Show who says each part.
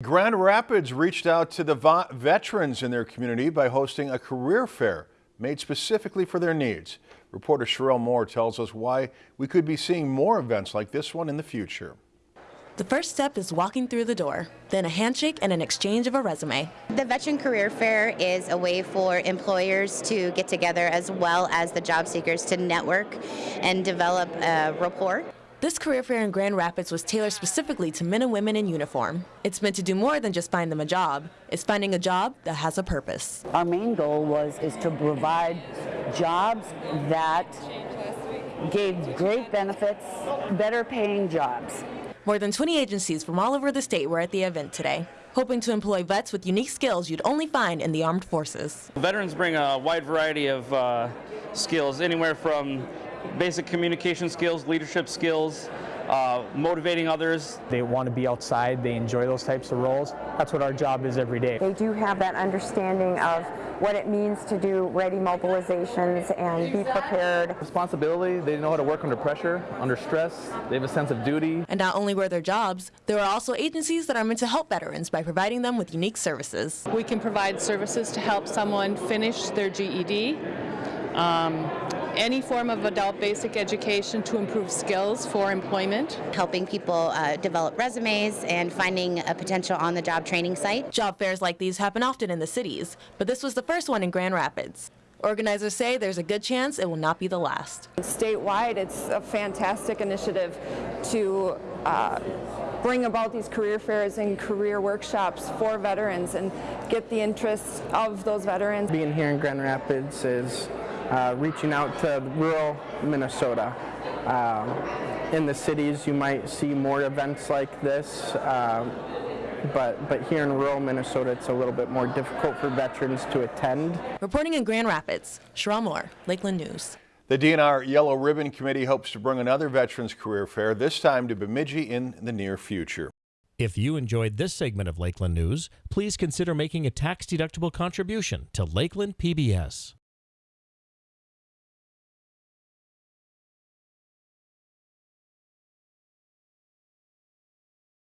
Speaker 1: Grand Rapids reached out to the veterans in their community by hosting a career fair made specifically for their needs. Reporter Sherelle Moore tells us why we could be seeing more events like this one in the future.
Speaker 2: The first step is walking through the door, then a handshake and an exchange of a resume.
Speaker 3: The Veteran Career Fair is a way for employers to get together as well as the job seekers to network and develop a rapport.
Speaker 2: This career fair in Grand Rapids was tailored specifically to men and women in uniform. It's meant to do more than just find them a job. It's finding a job that has a purpose.
Speaker 4: Our main goal was is to provide jobs that gave great benefits, better paying jobs.
Speaker 2: More than 20 agencies from all over the state were at the event today, hoping to employ vets with unique skills you'd only find in the armed forces.
Speaker 5: Veterans bring a wide variety of uh, skills, anywhere from basic communication skills, leadership skills, uh, motivating others.
Speaker 6: They want to be outside, they enjoy those types of roles. That's what our job is every day.
Speaker 7: They do have that understanding of what it means to do ready mobilizations and be prepared.
Speaker 8: Responsibility, they know how to work under pressure, under stress, they have a sense of duty.
Speaker 2: And not only were there jobs, there are also agencies that are meant to help veterans by providing them with unique services.
Speaker 9: We can provide services to help someone finish their GED, um, any form of adult basic education to improve skills for employment.
Speaker 3: Helping people uh, develop resumes and finding a potential on-the-job training site.
Speaker 2: Job fairs like these happen often in the cities, but this was the first one in Grand Rapids. Organizers say there's a good chance it will not be the last.
Speaker 10: Statewide, it's a fantastic initiative to uh, bring about these career fairs and career workshops for veterans and get the interests of those veterans.
Speaker 11: Being here in Grand Rapids is uh, reaching out to rural Minnesota. Um, in the cities, you might see more events like this, um, but, but here in rural Minnesota, it's a little bit more difficult for veterans to attend.
Speaker 2: Reporting in Grand Rapids, Sherelle Moore, Lakeland News.
Speaker 1: The DNR Yellow Ribbon Committee hopes to bring another Veterans Career Fair, this time to Bemidji in the near future.
Speaker 12: If you enjoyed this segment of Lakeland News, please consider making a tax-deductible contribution to Lakeland PBS.